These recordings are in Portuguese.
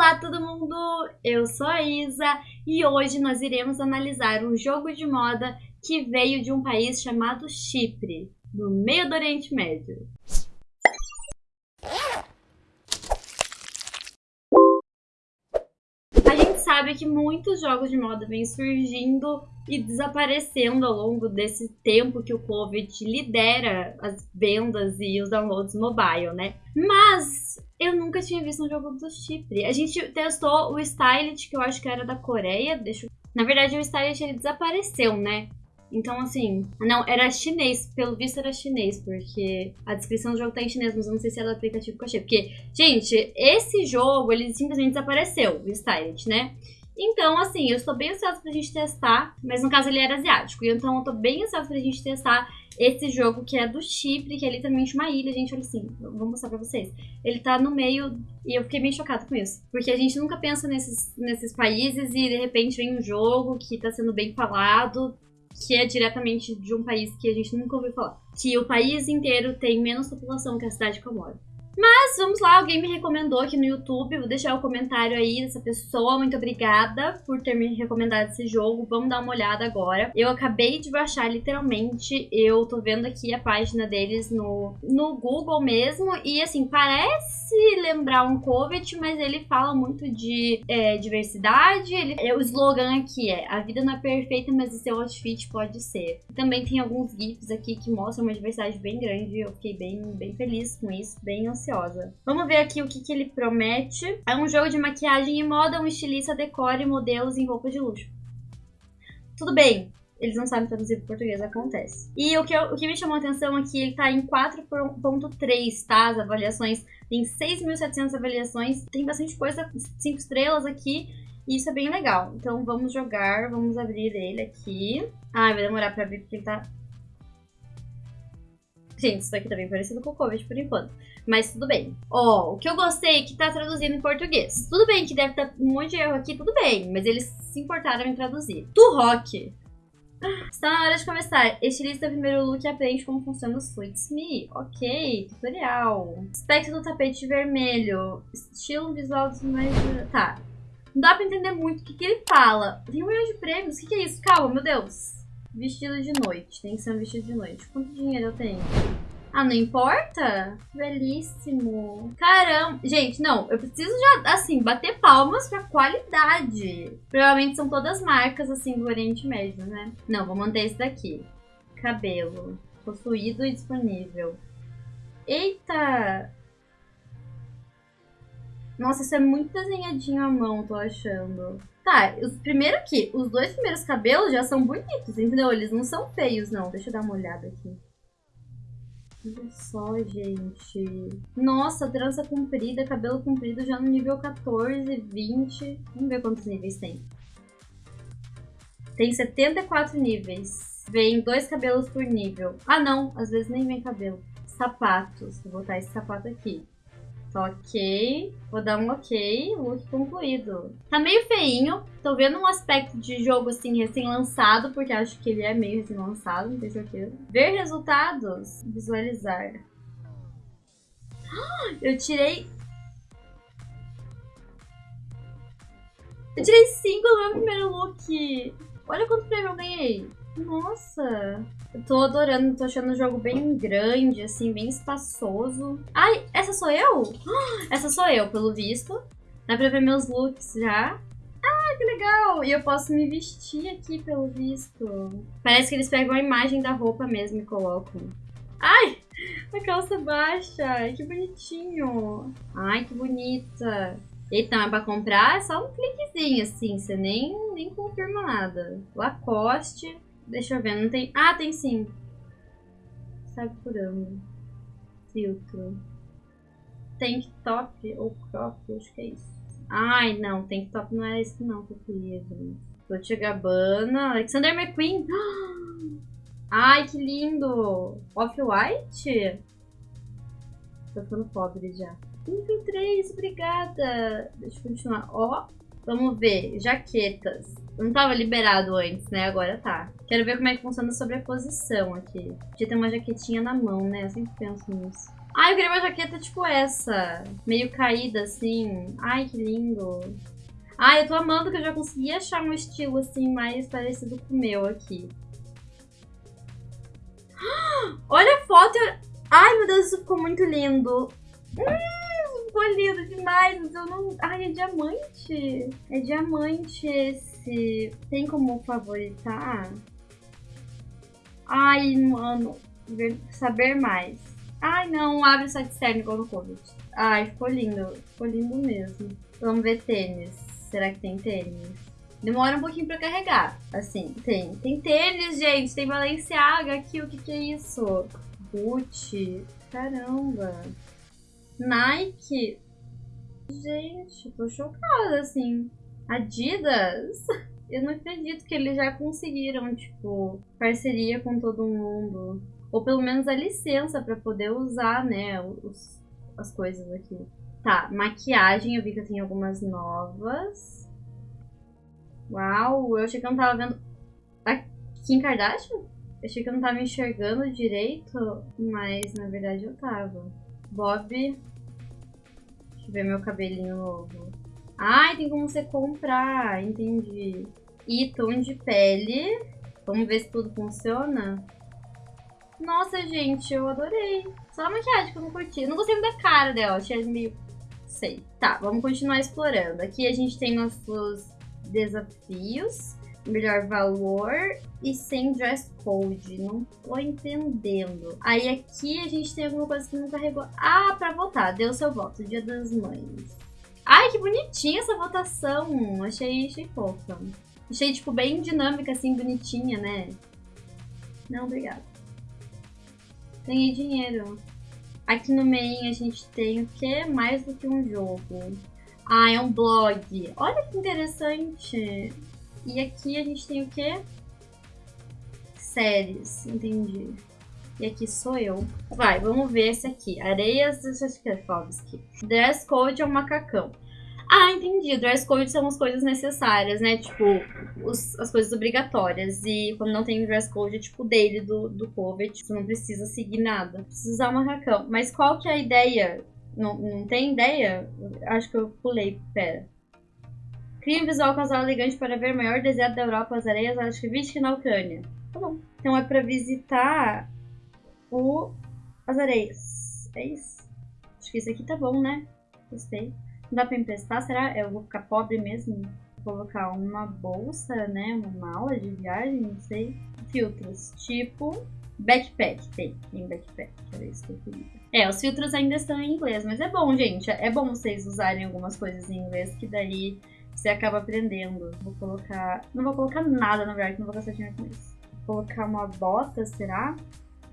Olá todo mundo, eu sou a Isa e hoje nós iremos analisar um jogo de moda que veio de um país chamado Chipre, no meio do Oriente Médio. A gente sabe que muitos jogos de moda vêm surgindo e desaparecendo ao longo desse tempo que o Covid lidera as vendas e os downloads mobile, né? Mas eu nunca tinha visto um jogo do Chipre. A gente testou o Stylet, que eu acho que era da Coreia. Deixa eu... Na verdade, o Stylet ele desapareceu, né? Então, assim, não, era chinês. Pelo visto era chinês, porque a descrição do jogo tá em chinês, mas eu não sei se era do aplicativo que eu achei. Porque, gente, esse jogo, ele simplesmente desapareceu, o Stylet, né? Então, assim, eu estou bem ansiosa pra gente testar, mas no caso ele era asiático, então eu tô bem ansiosa pra gente testar esse jogo que é do Chipre, que é literalmente uma ilha, gente, olha assim, vou mostrar pra vocês. Ele tá no meio, e eu fiquei bem chocada com isso, porque a gente nunca pensa nesses, nesses países e de repente vem um jogo que tá sendo bem falado, que é diretamente de um país que a gente nunca ouviu falar. Que o país inteiro tem menos população que a cidade que eu moro. Mas vamos lá, alguém me recomendou aqui no YouTube, vou deixar o comentário aí dessa pessoa, muito obrigada por ter me recomendado esse jogo, vamos dar uma olhada agora. Eu acabei de baixar literalmente, eu tô vendo aqui a página deles no, no Google mesmo, e assim, parece lembrar um Covet, mas ele fala muito de é, diversidade, ele, é, o slogan aqui é, a vida não é perfeita, mas o seu outfit pode ser. Também tem alguns GIFs aqui que mostram uma diversidade bem grande, eu fiquei bem, bem feliz com isso, bem ansiosa ansiosa. Vamos ver aqui o que, que ele promete. É um jogo de maquiagem e moda, um estilista decore modelos em roupa de luxo. Tudo bem, eles não sabem traduzir para português, acontece. E o que, eu, o que me chamou a atenção é que ele tá em 4.3, tá? As avaliações. Tem 6.700 avaliações, tem bastante coisa, 5 estrelas aqui. E isso é bem legal. Então vamos jogar, vamos abrir ele aqui. Ah, vai demorar pra abrir porque ele tá... Gente, isso daqui tá bem parecido com o Covid por enquanto. Mas tudo bem. Ó, oh, o que eu gostei é que tá traduzindo em português. Tudo bem que deve estar tá um monte de erro aqui, tudo bem. Mas eles se importaram em traduzir. Turrock. Está na hora de começar. Estilista do primeiro look aprende como funciona o Suits Me. Ok, tutorial. Aspecto do tapete vermelho. Estilo visual dos mais... Tá. Não dá pra entender muito o que, que ele fala. Tem um milhão de prêmios. O que, que é isso? Calma, meu Deus. Vestido de noite. Tem que ser um vestido de noite. Quanto dinheiro eu tenho? Ah, não importa? Belíssimo. Caramba. Gente, não. Eu preciso já, assim, bater palmas pra qualidade. Provavelmente são todas marcas, assim, do Oriente Médio, né? Não, vou manter esse daqui. Cabelo. Possuído e disponível. Eita! Nossa, isso é muito desenhadinho à mão, tô achando. Tá, os primeiros aqui, os dois primeiros cabelos já são bonitos, entendeu? Eles não são feios, não. Deixa eu dar uma olhada aqui. Olha só, gente. Nossa, trança comprida, cabelo comprido já no nível 14, 20. Vamos ver quantos níveis tem. Tem 74 níveis. Vem dois cabelos por nível. Ah, não. Às vezes nem vem cabelo. Sapatos. Vou botar esse sapato aqui. Ok, vou dar um ok, look concluído. Tá meio feinho, tô vendo um aspecto de jogo assim recém-lançado, porque acho que ele é meio recém-lançado, não tenho certeza. Ver resultados, visualizar. Eu tirei... Eu tirei 5 no meu primeiro look. Olha quanto prêmio eu ganhei. Nossa, eu tô adorando, tô achando o jogo bem grande, assim, bem espaçoso. Ai, essa sou eu? Essa sou eu, pelo visto. Dá pra ver meus looks já. Ah, que legal! E eu posso me vestir aqui, pelo visto. Parece que eles pegam a imagem da roupa mesmo e colocam. Ai, a calça baixa, que bonitinho. Ai, que bonita. Eita, mas pra comprar é só um cliquezinho, assim, você nem, nem confirma nada. Lacoste, Deixa eu ver, não tem... Ah, tem sim. Sai curando. Filtro. Tank top ou crop, acho que é isso. Ai, não, tank top não é esse não que eu queria, gente. Gabbana, Alexander McQueen. Ai, que lindo! Off-White? Tô ficando pobre já. Nível 3, obrigada! Deixa eu continuar. Ó, vamos ver. Jaquetas. Não tava liberado antes, né? Agora tá. Quero ver como é que funciona a sobreposição aqui. Podia ter uma jaquetinha na mão, né? Eu sempre penso nisso. Ai, eu queria uma jaqueta tipo essa. Meio caída, assim. Ai, que lindo. Ai, eu tô amando que eu já consegui achar um estilo, assim, mais parecido com o meu aqui. Olha a foto. Ai, meu Deus, isso ficou muito lindo. Hum, ficou lindo demais. Mas eu não... Ai, é diamante. É diamante esse. Tem como favoritar? Ai, mano. Saber mais. Ai, não. Abre o site externo igual no Covid. Ai, ficou lindo. Ficou lindo mesmo. Vamos ver tênis. Será que tem tênis? Demora um pouquinho pra carregar. Assim, tem. Tem tênis, gente. Tem Balenciaga aqui. O que que é isso? Gucci. Caramba. Nike. Gente, tô chocada, assim. Adidas. Eu não acredito que eles já conseguiram, tipo, parceria com todo mundo. Ou pelo menos a licença para poder usar, né, os, as coisas aqui. Tá, maquiagem, eu vi que eu tenho algumas novas. Uau, eu achei que eu não tava vendo. A Kim Kardashian? Eu achei que eu não tava enxergando direito, mas na verdade eu tava. Bob. Eu ver meu cabelinho novo. Ai, tem como você comprar, entendi. E tom de pele. Vamos ver se tudo funciona. Nossa, gente, eu adorei. Só a maquiagem que eu não curti. não gostei muito da cara dela, achei meio... Sei. Tá, vamos continuar explorando. Aqui a gente tem nossos desafios, melhor valor e sem dress code. Não tô entendendo. Aí aqui a gente tem alguma coisa que não carregou. Ah, pra votar. Deu seu voto. Dia das Mães. Ai, que bonitinha essa votação. Achei, achei fofa. Achei, tipo, bem dinâmica, assim, bonitinha, né? Não, obrigada. Ganhei dinheiro. Aqui no main a gente tem o que? Mais do que um jogo. Ah, é um blog. Olha que interessante. E aqui a gente tem o quê? Séries, entendi. E aqui sou eu. Vai, vamos ver esse aqui. Areias do Tchaikovsky. Dress code é um macacão. Ah, entendi. Dress code são as coisas necessárias, né? Tipo, os, as coisas obrigatórias. E quando não tem dress code, é tipo dele, do, do COVID. Você não precisa seguir nada. Precisa usar um macacão. Mas qual que é a ideia não, não tem ideia? Acho que eu pulei, pera. Cria um visual casual elegante para ver o maior deserto da Europa, as areias, vixe na Ucrânia. Tá bom. Então é pra visitar o... as areias. É isso. Acho que isso aqui tá bom, né? Gostei. Não dá pra emprestar, será? Eu vou ficar pobre mesmo? Vou colocar uma bolsa, né? Uma mala de viagem, não sei. Filtros, tipo backpack. Tem, tem backpack. Era isso que eu queria. É, os filtros ainda estão em inglês, mas é bom, gente. É bom vocês usarem algumas coisas em inglês, que daí você acaba aprendendo. Vou colocar... Não vou colocar nada, na verdade, não vou gastar dinheiro com isso. Vou colocar uma bota, será?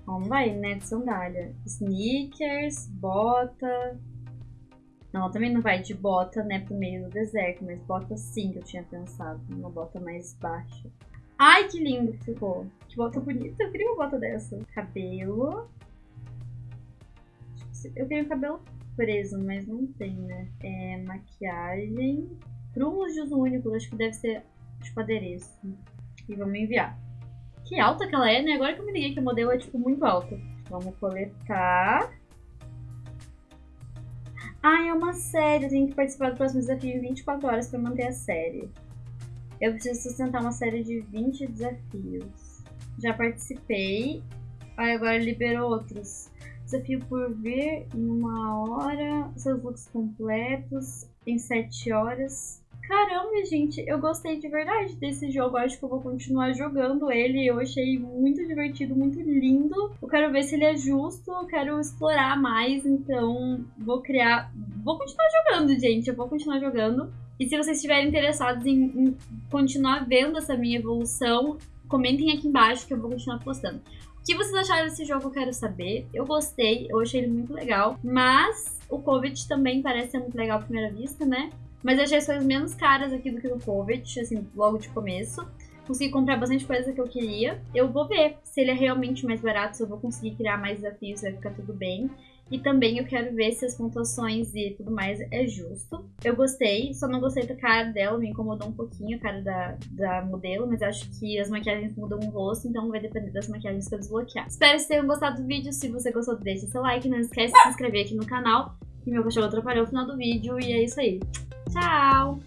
Não vai, né? De sandália. Sneakers, bota... Não, também não vai de bota, né, pro meio do deserto, mas bota sim que eu tinha pensado. Uma bota mais baixa. Ai, que lindo que ficou. Que bota bonita. Eu queria uma bota dessa. Cabelo. Eu tenho cabelo preso, mas não tem, né? É, maquiagem. Prumos de uso único, acho que deve ser tipo adereço. E vamos enviar. Que alta que ela é, né? Agora que eu me liguei que o modelo é tipo muito alto. Vamos coletar. Ah, é uma série. Eu tenho que participar do próximo desafio em 24 horas para manter a série. Eu preciso sustentar uma série de 20 desafios. Já participei. Aí agora liberou outros. Desafio por vir em uma hora, seus looks completos em sete horas. Caramba, gente, eu gostei de verdade desse jogo. Acho que eu vou continuar jogando ele. Eu achei muito divertido, muito lindo. Eu quero ver se ele é justo, eu quero explorar mais. Então, vou criar. Vou continuar jogando, gente. Eu vou continuar jogando. E se vocês estiverem interessados em, em continuar vendo essa minha evolução, comentem aqui embaixo que eu vou continuar postando que vocês acharam desse jogo, eu quero saber. Eu gostei, eu achei ele muito legal. Mas o Covid também parece ser muito legal à primeira vista, né? Mas eu achei as coisas menos caras aqui do que no Covid, assim, logo de começo. Consegui comprar bastante coisa que eu queria. Eu vou ver se ele é realmente mais barato, se eu vou conseguir criar mais desafios, vai ficar tudo bem. E também eu quero ver se as pontuações e tudo mais é justo. Eu gostei, só não gostei da cara dela, me incomodou um pouquinho a cara da, da modelo, mas acho que as maquiagens mudam o rosto, então vai depender das maquiagens que eu desbloquear. Espero que vocês tenham gostado do vídeo. Se você gostou, deixa seu like, não esquece de se inscrever aqui no canal que meu cachorro atrapalhou o final do vídeo. E é isso aí. Tchau!